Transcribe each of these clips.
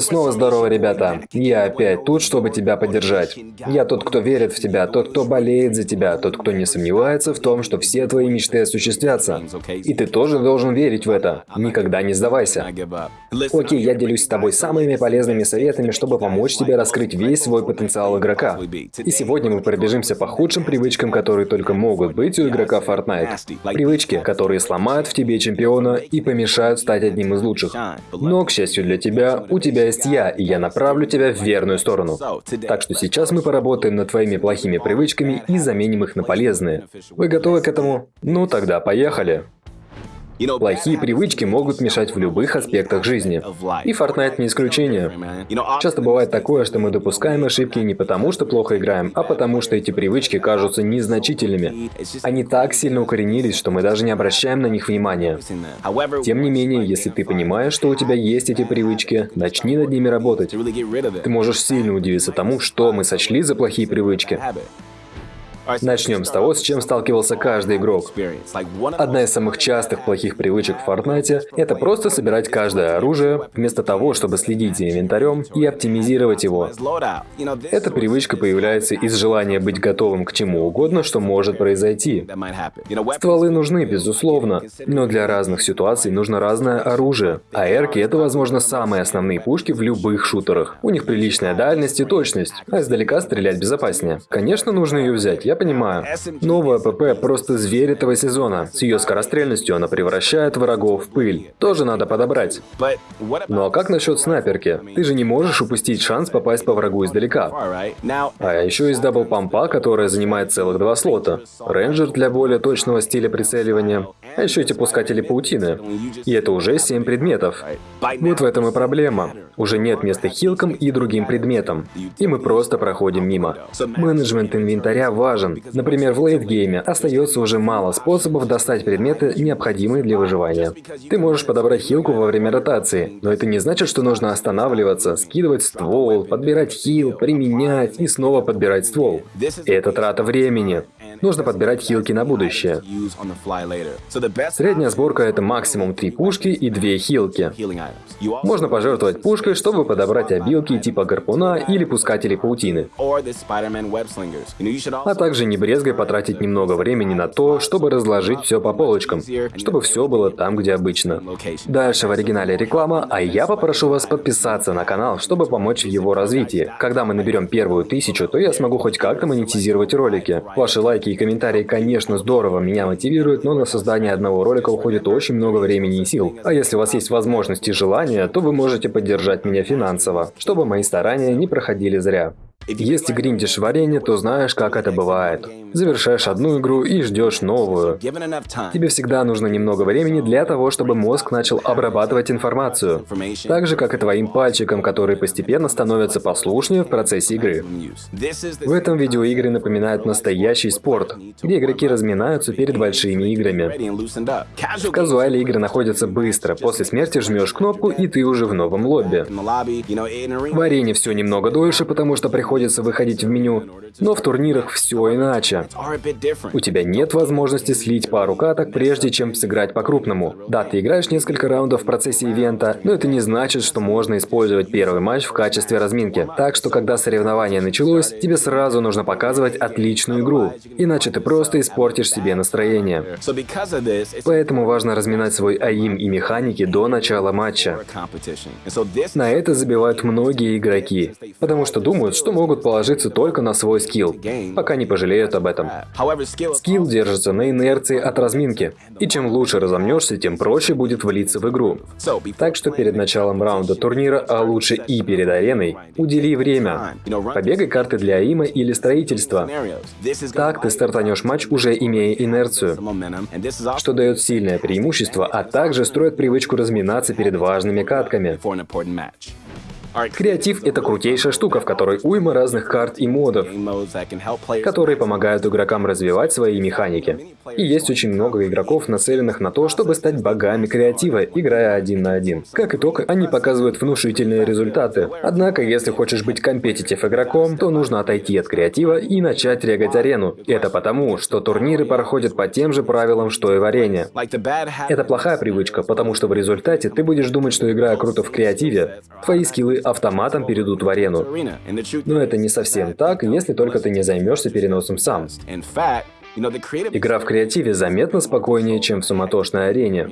Снова здорово, ребята. Я опять тут, чтобы тебя поддержать. Я тот, кто верит в тебя, тот, кто болеет за тебя, тот, кто не сомневается в том, что все твои мечты осуществятся. И ты тоже должен верить в это. Никогда не сдавайся. Окей, я делюсь с тобой самыми полезными советами, чтобы помочь тебе раскрыть весь свой потенциал игрока. И сегодня мы пробежимся по худшим привычкам, которые только могут быть у игрока Fortnite. Привычки, которые сломают в тебе чемпиона и помешают стать одним из лучших. Но, к счастью для тебя, у тебя тебя есть я, и я направлю тебя в верную сторону. Так что сейчас мы поработаем над твоими плохими привычками и заменим их на полезные. Вы готовы к этому? Ну тогда поехали. Плохие привычки могут мешать в любых аспектах жизни. И Fortnite не исключение. Часто бывает такое, что мы допускаем ошибки не потому, что плохо играем, а потому, что эти привычки кажутся незначительными. Они так сильно укоренились, что мы даже не обращаем на них внимания. Тем не менее, если ты понимаешь, что у тебя есть эти привычки, начни над ними работать. Ты можешь сильно удивиться тому, что мы сочли за плохие привычки. Начнем с того, с чем сталкивался каждый игрок. Одна из самых частых плохих привычек в Fortnite – это просто собирать каждое оружие, вместо того, чтобы следить за инвентарем и оптимизировать его. Эта привычка появляется из желания быть готовым к чему угодно, что может произойти. Стволы нужны, безусловно, но для разных ситуаций нужно разное оружие. А эрки – это, возможно, самые основные пушки в любых шутерах. У них приличная дальность и точность, а издалека стрелять безопаснее. Конечно, нужно ее взять, я понимаю. Новая ПП просто зверь этого сезона. С ее скорострельностью она превращает врагов в пыль. Тоже надо подобрать. Ну а как насчет снайперки? Ты же не можешь упустить шанс попасть по врагу издалека. А еще есть double pump а, которая занимает целых два слота. Рейнджер для более точного стиля прицеливания. А еще эти пускатели паутины. И это уже 7 предметов. Вот в этом и проблема. Уже нет места хилкам и другим предметам. И мы просто проходим мимо. Менеджмент инвентаря важен. Например, в late game е остается уже мало способов достать предметы, необходимые для выживания. Ты можешь подобрать хилку во время ротации, но это не значит, что нужно останавливаться, скидывать ствол, подбирать хил, применять и снова подбирать ствол. Это трата времени. Нужно подбирать хилки на будущее. Средняя сборка это максимум 3 пушки и 2 хилки. Можно пожертвовать пушкой, чтобы подобрать обилки типа гарпуна или пускателей паутины. А также не брезгай потратить немного времени на то, чтобы разложить все по полочкам, чтобы все было там, где обычно. Дальше в оригинале реклама, а я попрошу вас подписаться на канал, чтобы помочь в его развитии. Когда мы наберем первую тысячу, то я смогу хоть как-то монетизировать ролики. Ваши лайки и комментарии, конечно, здорово меня мотивируют, но на создание одного ролика уходит очень много времени и сил. А если у вас есть возможность и желание, то вы можете поддержать меня финансово, чтобы мои старания не проходили зря. Если гриндишь варенье, то знаешь, как это бывает. Завершаешь одну игру и ждешь новую. Тебе всегда нужно немного времени для того, чтобы мозг начал обрабатывать информацию. Так же, как и твоим пальчикам, которые постепенно становятся послушнее в процессе игры. В этом видеоигры напоминают настоящий спорт, где игроки разминаются перед большими играми. В казуале игры находятся быстро, после смерти жмешь кнопку и ты уже в новом лобби. В арене все немного дольше, потому что приходится приходится выходить в меню, но в турнирах все иначе. У тебя нет возможности слить пару каток, прежде чем сыграть по-крупному. Да, ты играешь несколько раундов в процессе ивента, но это не значит, что можно использовать первый матч в качестве разминки. Так что, когда соревнование началось, тебе сразу нужно показывать отличную игру, иначе ты просто испортишь себе настроение. Поэтому важно разминать свой АИМ и механики до начала матча. На это забивают многие игроки, потому что думают, что могут положиться только на свой скилл, пока не пожалеют об этом. Скилл держится на инерции от разминки, и чем лучше разомнешься, тем проще будет влиться в игру. Так что перед началом раунда турнира, а лучше и перед ареной, удели время. Побегай карты для аима или строительства. Так ты стартанешь матч, уже имея инерцию, что дает сильное преимущество, а также строит привычку разминаться перед важными катками. Креатив — это крутейшая штука, в которой уйма разных карт и модов, которые помогают игрокам развивать свои механики. И есть очень много игроков, нацеленных на то, чтобы стать богами креатива, играя один на один. Как итог, они показывают внушительные результаты. Однако, если хочешь быть компетитив игроком, то нужно отойти от креатива и начать регать арену. Это потому, что турниры проходят по тем же правилам, что и варенье. Это плохая привычка, потому что в результате ты будешь думать, что играя круто в креативе, твои скиллы автоматом перейдут в арену. Но это не совсем так, если только ты не займешься переносом сам. Игра в креативе заметно спокойнее, чем в суматошной арене,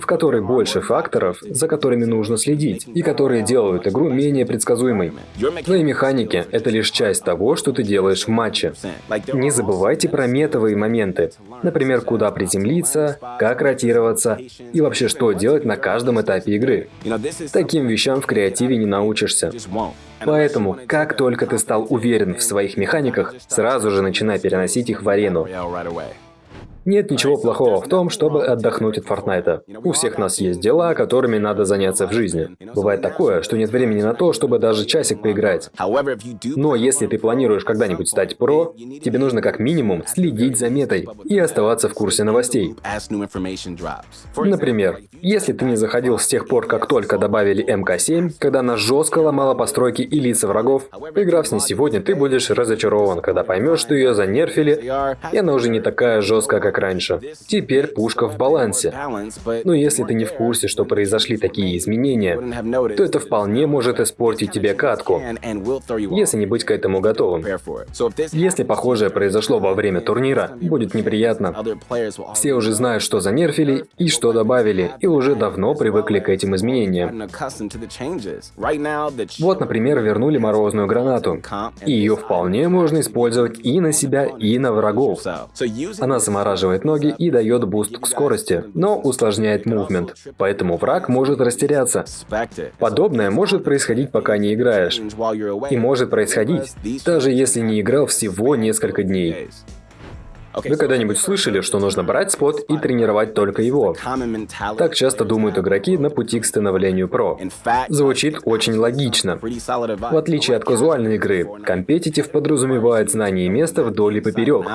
в которой больше факторов, за которыми нужно следить, и которые делают игру менее предсказуемой. Твои механики — это лишь часть того, что ты делаешь в матче. Не забывайте про метовые моменты. Например, куда приземлиться, как ротироваться и вообще что делать на каждом этапе игры. Таким вещам в креативе не научишься. Поэтому, как только ты стал уверен в своих механиках, сразу же начинай переносить их в арену. Нет ничего плохого в том, чтобы отдохнуть от Фортнайта. У всех нас есть дела, которыми надо заняться в жизни. Бывает такое, что нет времени на то, чтобы даже часик поиграть. Но если ты планируешь когда-нибудь стать про, тебе нужно как минимум следить за метой и оставаться в курсе новостей. Например, если ты не заходил с тех пор, как только добавили МК-7, когда она жестко ломала постройки и лица врагов, поиграв с ней сегодня, ты будешь разочарован, когда поймешь, что ее занерфили, и она уже не такая жесткая, как раньше. Теперь пушка в балансе. Но если ты не в курсе, что произошли такие изменения, то это вполне может испортить тебе катку, если не быть к этому готовым. Если похожее произошло во время турнира, будет неприятно. Все уже знают, что занерфили и что добавили, и уже давно привыкли к этим изменениям. Вот, например, вернули морозную гранату. И ее вполне можно использовать и на себя, и на врагов. Она замораживает подтягивает ноги и дает boost к скорости, но усложняет movement, поэтому враг может растеряться. Подобное может происходить, пока не играешь. И может происходить, даже если не играл всего несколько дней. Вы когда-нибудь слышали, что нужно брать спот и тренировать только его? Так часто думают игроки на пути к становлению про. Звучит очень логично. В отличие от казуальной игры, компетитив подразумевает знание места вдоль и поперек,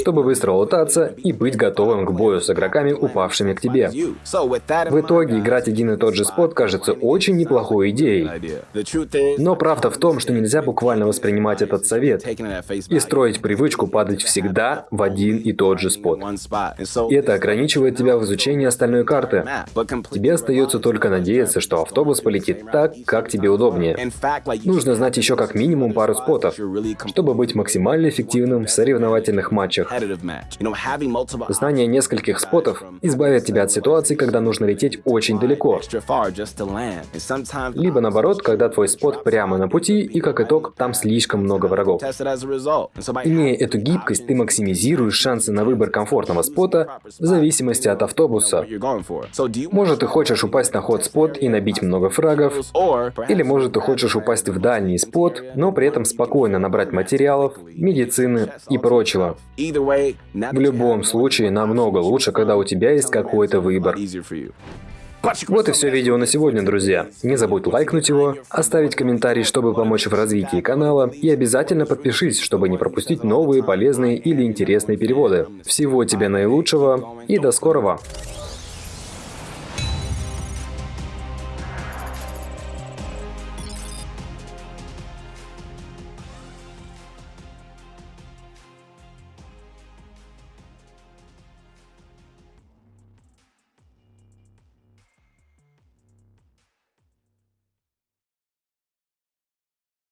чтобы быстро лутаться и быть готовым к бою с игроками, упавшими к тебе. В итоге играть один и тот же спот кажется очень неплохой идеей. Но правда в том, что нельзя буквально воспринимать этот совет и строить привычку падать всегда в один и тот же спот. Это ограничивает тебя в изучении остальной карты. Тебе остается только надеяться, что автобус полетит так, как тебе удобнее. Нужно знать еще как минимум пару спотов, чтобы быть максимально эффективным в соревновательных матчах. Знание нескольких спотов избавит тебя от ситуации, когда нужно лететь очень далеко. Либо наоборот, когда твой спот прямо на пути, и как итог, там слишком много врагов. Имея эту гибкость, ты максимизируешь варьируешь шансы на выбор комфортного спота в зависимости от автобуса. Может, ты хочешь упасть на ход-спот и набить много фрагов, или может, ты хочешь упасть в дальний спот, но при этом спокойно набрать материалов, медицины и прочего. В любом случае, намного лучше, когда у тебя есть какой-то выбор. Вот и все видео на сегодня, друзья. Не забудь лайкнуть его, оставить комментарий, чтобы помочь в развитии канала, и обязательно подпишись, чтобы не пропустить новые полезные или интересные переводы. Всего тебе наилучшего и до скорого!